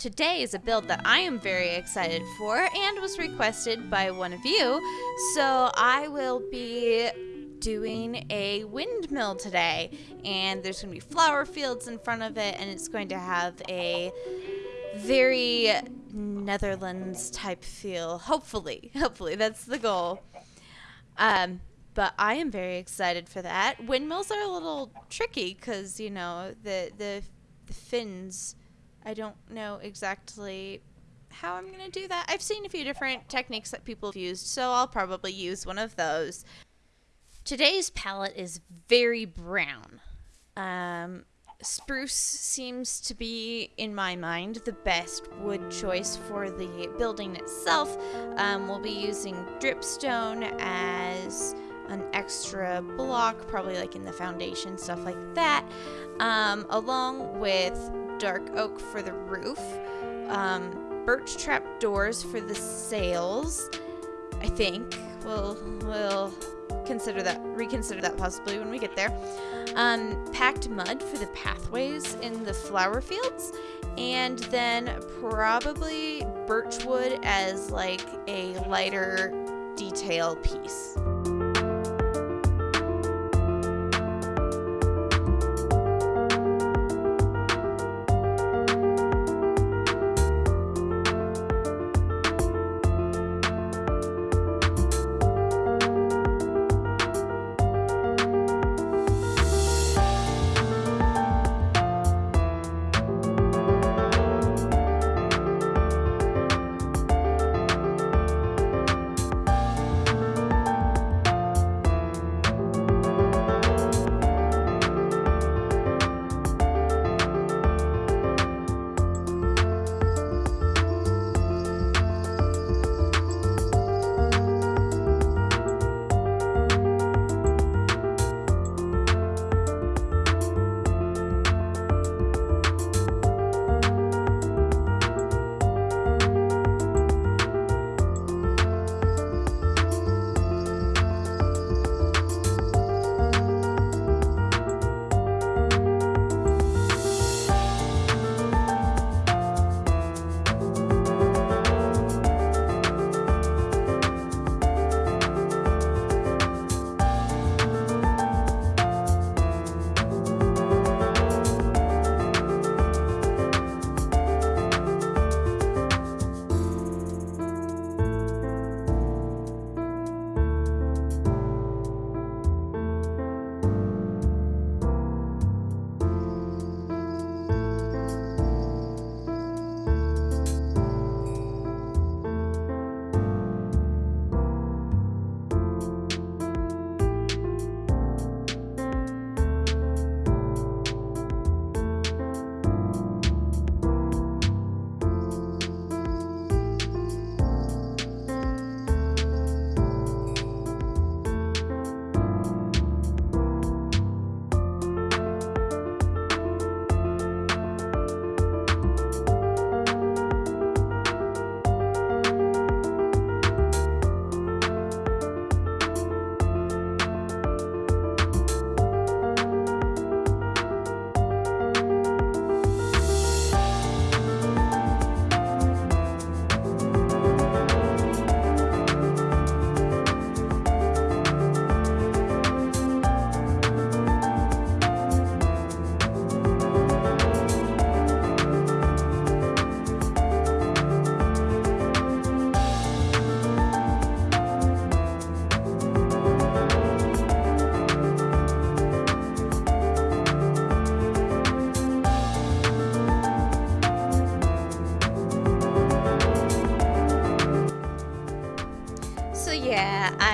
today is a build that I am very excited for and was requested by one of you. So I will be doing a windmill today, and there's going to be flower fields in front of it, and it's going to have a very Netherlands type feel. Hopefully, hopefully that's the goal. Um, but I am very excited for that. Windmills are a little tricky because you know the the the fins. I don't know exactly how I'm gonna do that. I've seen a few different techniques that people have used, so I'll probably use one of those. Today's palette is very brown. Um, spruce seems to be, in my mind, the best wood choice for the building itself. Um, we'll be using dripstone as an extra block, probably like in the foundation, stuff like that, um, along with dark oak for the roof, um, birch trap doors for the sails, I think. We'll, we'll consider that, reconsider that possibly when we get there. Um, packed mud for the pathways in the flower fields, and then probably birch wood as like a lighter detail piece.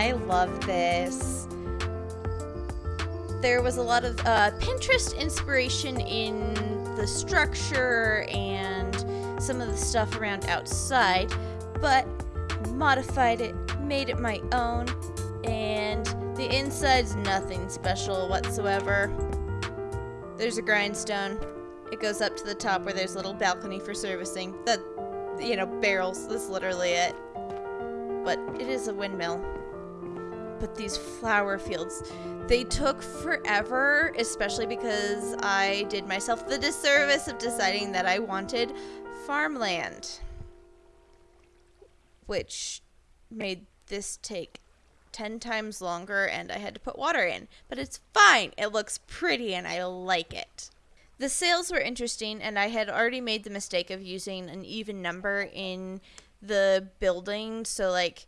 I love this. There was a lot of uh, Pinterest inspiration in the structure and some of the stuff around outside, but modified it, made it my own, and the inside's nothing special whatsoever. There's a grindstone. It goes up to the top where there's a little balcony for servicing. The, you know, barrels. That's literally it but it is a windmill. But these flower fields, they took forever, especially because I did myself the disservice of deciding that I wanted farmland, which made this take 10 times longer and I had to put water in. But it's fine. It looks pretty and I like it. The sails were interesting, and I had already made the mistake of using an even number in the building. So, like,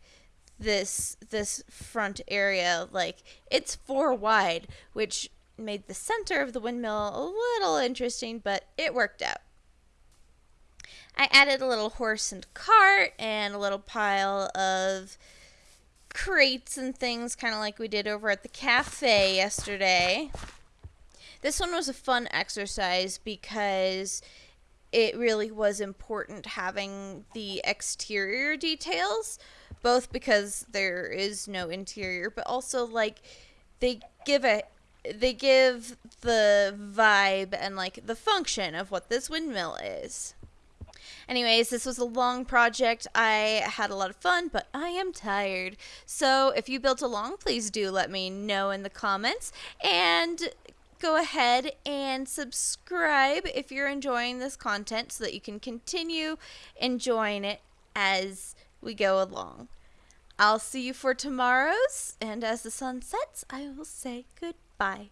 this this front area like it's four wide which made the center of the windmill a little interesting but it worked out. I added a little horse and cart and a little pile of crates and things kind of like we did over at the cafe yesterday. This one was a fun exercise because it really was important having the exterior details both because there is no interior, but also like they give a they give the vibe and like the function of what this windmill is. Anyways, this was a long project. I had a lot of fun, but I am tired. So if you built along, please do let me know in the comments. And go ahead and subscribe if you're enjoying this content so that you can continue enjoying it as we go along. I'll see you for tomorrow's, and as the sun sets, I will say goodbye.